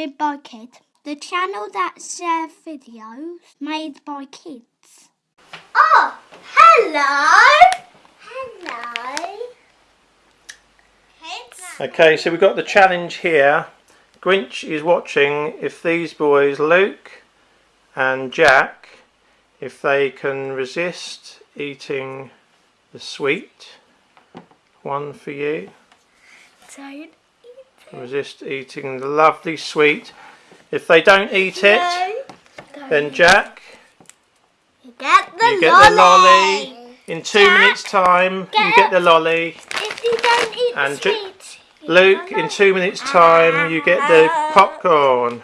Vid by Kid, the channel that shares videos made by kids. Oh, hello. Hello. Kids. Okay, so we've got the challenge here. Grinch is watching if these boys, Luke and Jack, if they can resist eating the sweet. One for you. Don't Resist eating the lovely sweet. If they don't eat it, then Jack, You get the you get lolly. the lolly. In two Jack, minutes' time, you get the lolly. If you don't eat And the sweet, Luke, in two minutes' time, you get the ah. popcorn.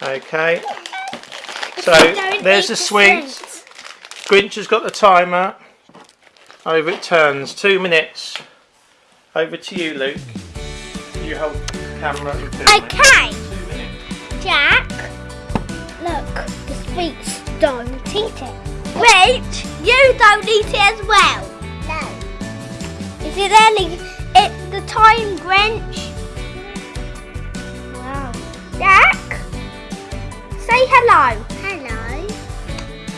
Okay. So there's the the sweet. Grinch has got the timer. Over it turns. Two minutes. Over to you, Luke. You hold camera. Okay. Jack. Look, the sweets don't eat it. Wait, you don't eat it as well. No. Is it early? It's the time, Grinch. Wow. Jack, say hello. Hello.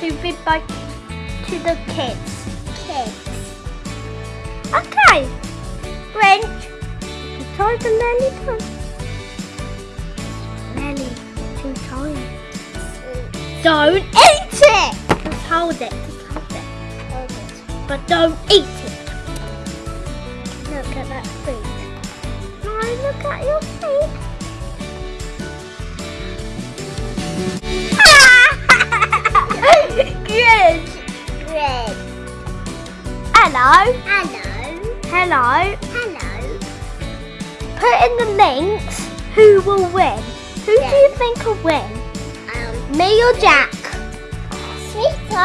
To Vid by to the kids. Kids. Okay. Grinch. The time for Lenny time. Lenny, too tired. Don't eat it! Just hold it. Just hold it. Hold it. But don't eat it. Look at that feet. No, look at your feet. Good. Good. Hello. Hello. Hello. Hello. Put in the links who will win. Who do you think will win? Me or Jack?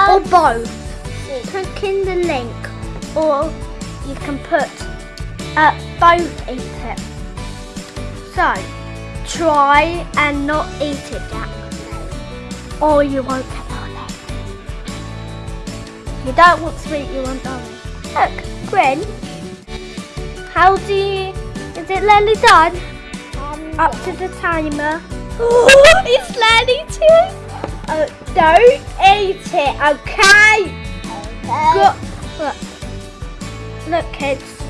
Or both? Put in the link. Or you can put uh, both eat it. So, try and not eat it, Jack. Or you won't get lolly. You don't want sweet, you want lolly. Look, Grin. How do you... Is it nearly done? Um, up to the timer. Oh, it's nearly too. Oh, don't eat it, okay? Go, look. Look, kids.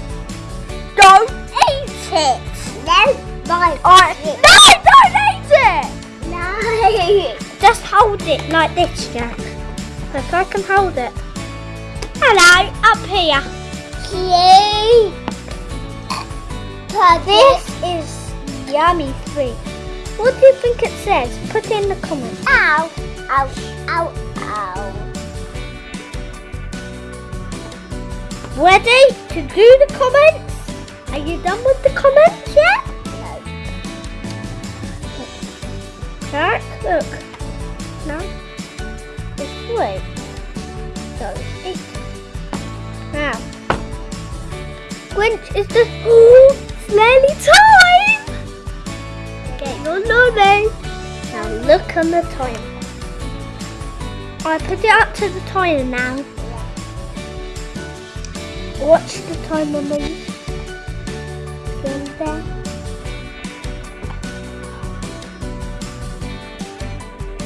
Don't eat it. No, no. I, no, don't eat it. No. Just hold it like this, Jack. Look, I can hold it. Hello, up here. Cute. This is yummy sweet. What do you think it says? Put it in the comments. Ow. Ow. Ow. Ow. Ready to do the comments? Are you done with the comments yet? No. Jack, look. No. This way. So, it. Now. Grinch is the. It's nearly time! Get your lolly. Now look on the timer. I put it up to the timer now. Watch the timer move. There.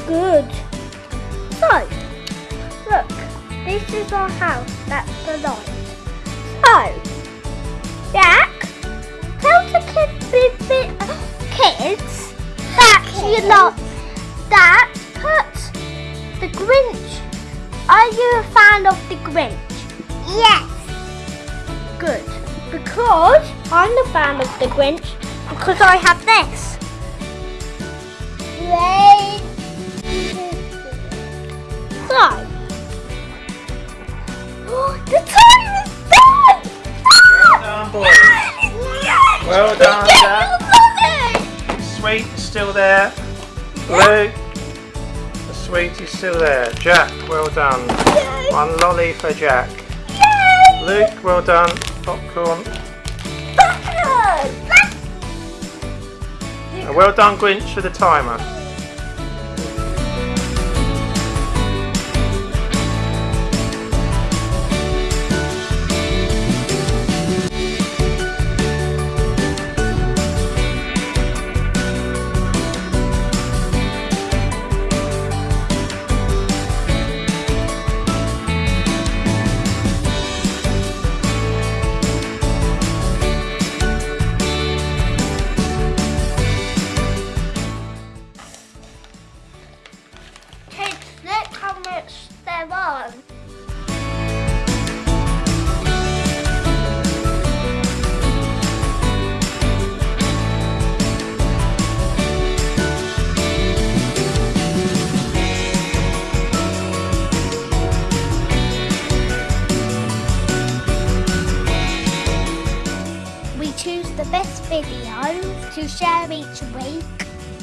Good. So, look, this is our house. That's the light. So, kids, bit, bit, kids that you lot that put the Grinch. Are you a fan of the Grinch? Yes. Good. Because I'm a fan of the Grinch because I have this. Great. So, the time is done. Well done, boys. Yes! Well done, Jack. Sweet is still there. Luke, the sweet is still there. Jack, well done. Yay! One lolly for Jack. Yay! Luke, well done. Popcorn. Back- well done, Grinch, for the timer. We choose the best videos to share each week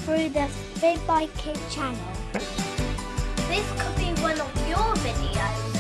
through the Vid by Kid channel. This could be one of your videos.